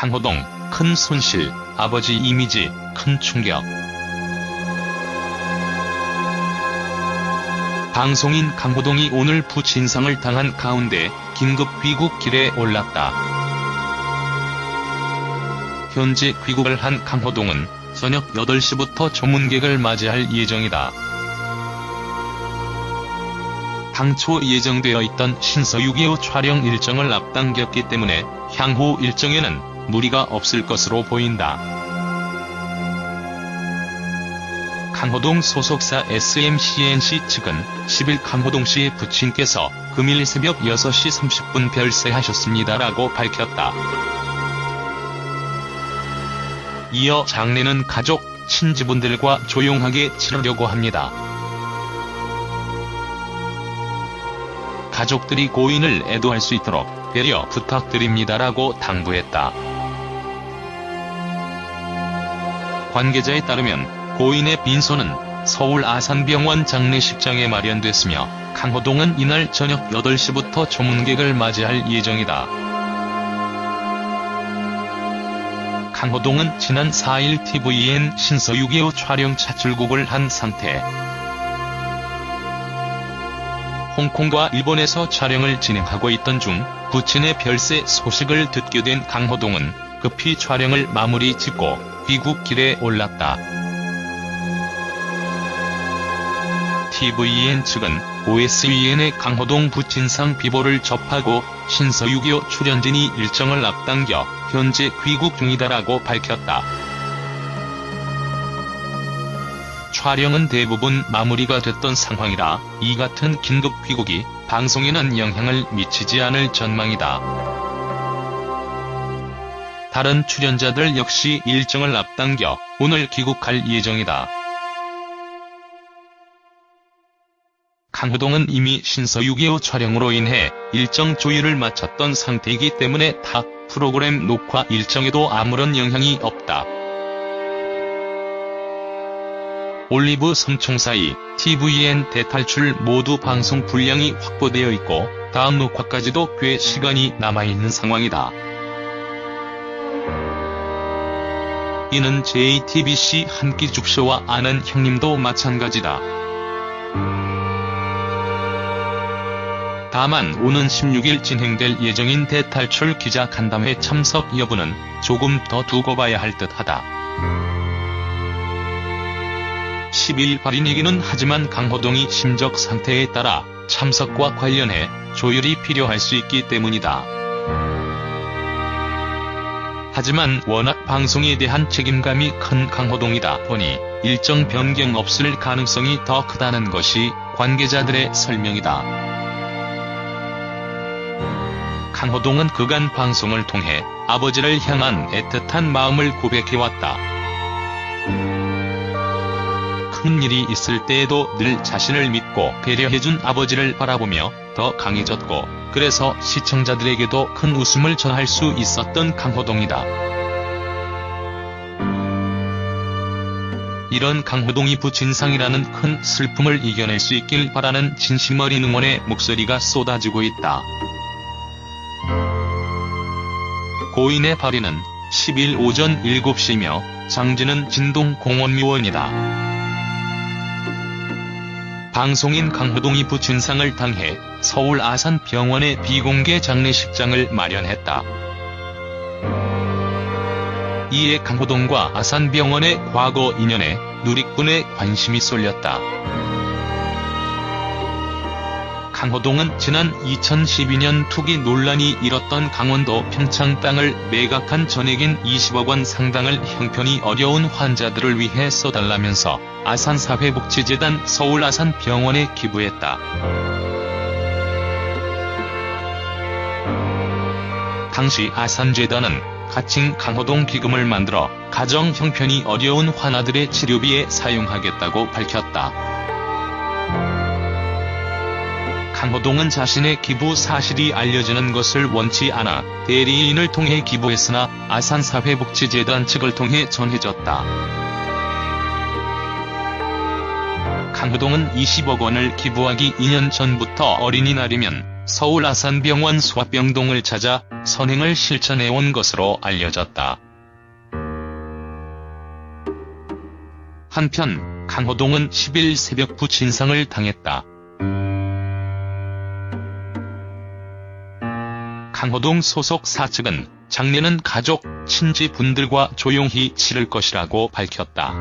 강호동, 큰 손실, 아버지 이미지, 큰 충격. 방송인 강호동이 오늘 부친상을 당한 가운데 긴급 귀국 길에 올랐다. 현재 귀국을 한 강호동은 저녁 8시부터 조문객을 맞이할 예정이다. 당초 예정되어 있던 신서 6.25 촬영 일정을 앞당겼기 때문에 향후 일정에는 무리가 없을 것으로 보인다. 강호동 소속사 SMCNC 측은 10일 강호동 씨의 부친께서 금일 새벽 6시 30분 별세하셨습니다라고 밝혔다. 이어 장례는 가족, 친지분들과 조용하게 치르려고 합니다. 가족들이 고인을 애도할 수 있도록 배려 부탁드립니다라고 당부했다. 관계자에 따르면 고인의 빈소는 서울 아산병원 장례식장에 마련됐으며 강호동은 이날 저녁 8시부터 조문객을 맞이할 예정이다. 강호동은 지난 4일 tvN 신서 6.25 촬영차 출국을 한 상태. 홍콩과 일본에서 촬영을 진행하고 있던 중 부친의 별세 소식을 듣게 된 강호동은 급히 촬영을 마무리 짓고 귀국길에 올랐다. tvN 측은 OSEN의 강호동 부친상 비보를 접하고 신서 6.25 출연진이 일정을 앞당겨 현재 귀국 중이다라고 밝혔다. 촬영은 대부분 마무리가 됐던 상황이라 이 같은 긴급 귀국이 방송에는 영향을 미치지 않을 전망이다. 다른 출연자들 역시 일정을 앞당겨 오늘 귀국할 예정이다. 강호동은 이미 신서 6.25 촬영으로 인해 일정 조율을 마쳤던 상태이기 때문에 타 프로그램 녹화 일정에도 아무런 영향이 없다. 올리브 성총사이, tvN 대탈출 모두 방송 분량이 확보되어 있고 다음 녹화까지도 꽤 시간이 남아있는 상황이다. 이는 JTBC 한끼 죽쇼와 아는 형님도 마찬가지다. 다만 오는 16일 진행될 예정인 대탈출 기자 간담회 참석 여부는 조금 더 두고 봐야 할 듯하다. 10일 발인이기는 하지만 강호동이 심적 상태에 따라 참석과 관련해 조율이 필요할 수 있기 때문이다. 하지만 워낙 방송에 대한 책임감이 큰 강호동이다 보니 일정 변경 없을 가능성이 더 크다는 것이 관계자들의 설명이다. 강호동은 그간 방송을 통해 아버지를 향한 애틋한 마음을 고백해왔다. 큰 일이 있을 때에도 늘 자신을 믿고 배려해준 아버지를 바라보며 더 강해졌고 그래서 시청자들에게도 큰 웃음을 전할 수 있었던 강호동이다. 이런 강호동이 부친상이라는 큰 슬픔을 이겨낼 수 있길 바라는 진심 어린 응원의 목소리가 쏟아지고 있다. 고인의 발인은 10일 오전 7시며 장지는 진동공원미원이다. 방송인 강호동이 부친상을 당해 서울 아산병원의 비공개 장례식장을 마련했다. 이에 강호동과 아산병원의 과거 인연에 누리꾼의 관심이 쏠렸다. 강호동은 지난 2012년 투기 논란이 일었던 강원도 평창 땅을 매각한 전액인 20억 원 상당을 형편이 어려운 환자들을 위해 써달라면서 아산사회복지재단 서울 아산병원에 기부했다. 당시 아산재단은 가칭 강호동 기금을 만들어 가정 형편이 어려운 환아들의 치료비에 사용하겠다고 밝혔다. 강호동은 자신의 기부 사실이 알려지는 것을 원치 않아 대리인을 통해 기부했으나 아산사회복지재단 측을 통해 전해졌다. 강호동은 20억 원을 기부하기 2년 전부터 어린이날이면 서울 아산병원 소아병동을 찾아 선행을 실천해온 것으로 알려졌다. 한편 강호동은 10일 새벽 부친상을 당했다. 강호동 소속 사 측은 장례는 가족, 친지분들과 조용히 치를 것이라고 밝혔다.